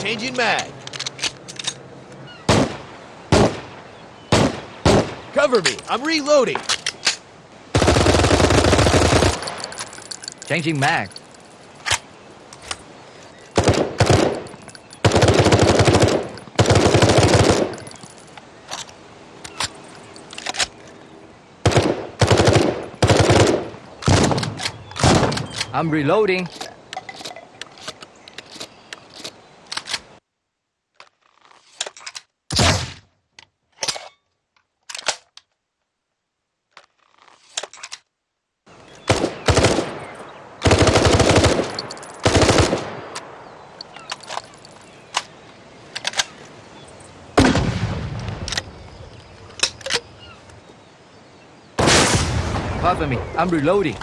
Changing mag. Cover me. I'm reloading. Changing mag. I'm reloading. Cover me. I'm reloading.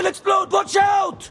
Will explode! Watch out!